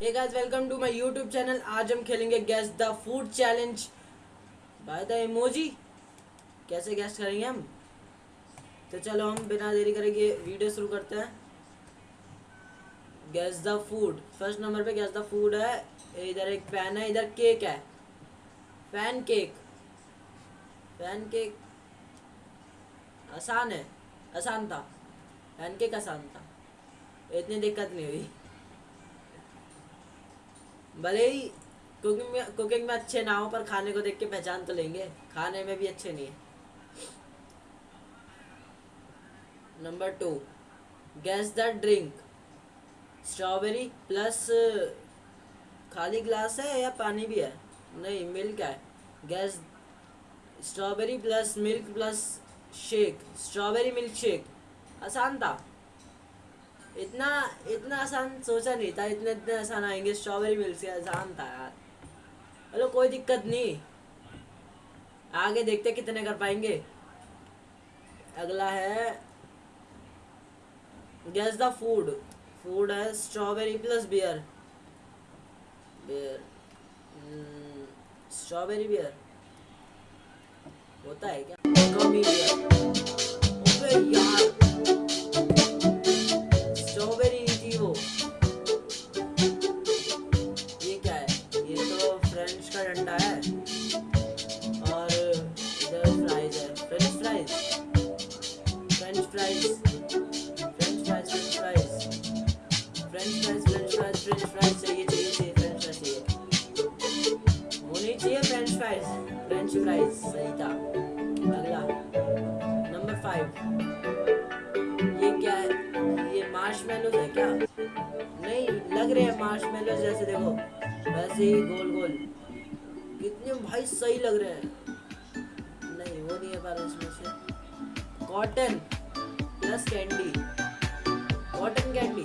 Hey guys welcome to my YouTube channel आज हम खेलेंगे guess the food challenge by the emoji कैसे guess करेंगे हम? तो चलो हम बिना देरी करेंगे वीडियो शुरू करते हैं. Guess the food first number पे गैस द फ़ूड है. इधर एक पैन है, इधर केक है. पैन केक पैन केक आसान है. आसान था. पैन केक आसान था. इतनी दिक्कत नहीं हुई. भले ही कुकिंग में कुकिंग में अच्छे ना हो पर खाने को देख के पहचान तो लेंगे। खाने में भी अच्छे नहीं है। Number two guess the drink strawberry plus खाली ग्लास है या पानी भी है? नहीं मिल्क है। Guess strawberry plus milk plus shake strawberry milk shake आसान था। इतना इतना आसान सोचा नहीं था, इतने इतने आसान आएँगे स्ट्रॉबेरी मिल्क से आसान था यार। चलो, कोई दिक्कत नहीं। आगे देखते कितने कर पाएँगे। अगला है गैस द फ़ूड फ़ूड है strawberry plus beer beer strawberry beer होता है क्या? कॉफ़ी बियर फ्राइज सही था अगला नंबर फाइव ये क्या है? ये मार्श मेलोज है क्या? नहीं, लग रहे हैं मार्श मेलोज जैसे देखो, वैसे ही गोल गोल। कितने भाई सही लग रहे हैं। नहीं, वो नहीं है पर इसमें से। Cotton plus candy cotton candy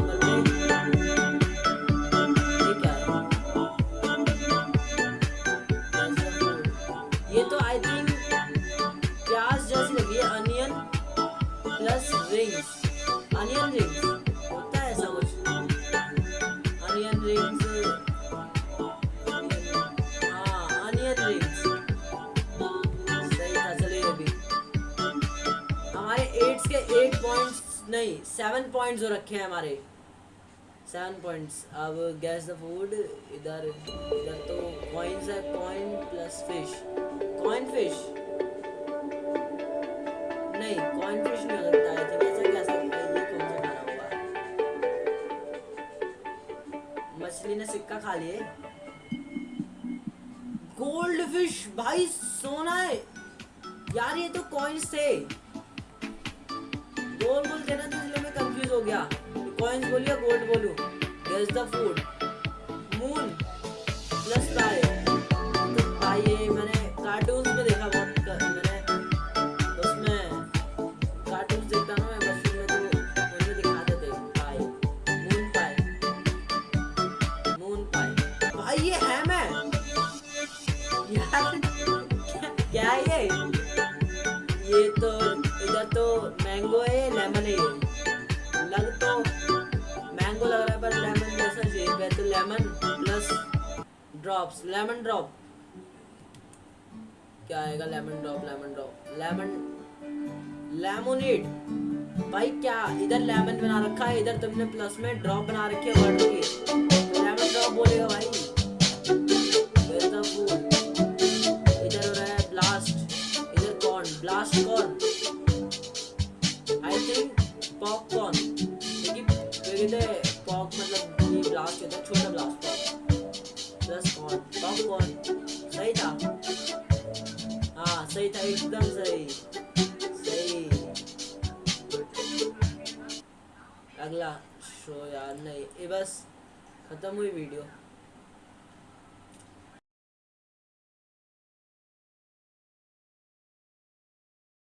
नहीं सेवन पॉइंट्स हो रखे हैं हमारे। सेवन पॉइंट्स अब गैस द फ़ूड इधर इधर तो कॉइन्स है coin plus fish coin fish नहीं कॉइन फ़िश नहीं हो सकता है ऐसा कैसे ये कौन सा खाना होगा? मछली ने सिक्का खा लिए। गोल्ड फ़िश भाई, सोना है। यार, ये तो कॉइन्स थे। गया। कॉइंस बोलिए गोल्ड बोलूँ। Guess the food moon plus pie तो ये मैंने कार्टून्स में देखा बहुत मैंने उसमें कार्टून्स देखता ना मैं बचपन में तो मुझे दिखाते थे पाई मून पाई मून पाई भाई, ये है मैं। यार, क्या है ये? ये तो इधर तो मैंगो है लेमन है ड्रॉप्स लेमन ड्रॉप क्या आएगा lemon drop lemon drop lemon lemonade भाई क्या, इधर लेमन बना रखा है, इधर तुमने प्लस में ड्रॉप बना रखी है वर्ड लेमन ड्रॉप बोलेगा भाई। एकदम सही सही अगला शो यार नहीं ये बस खत्म हुई वीडियो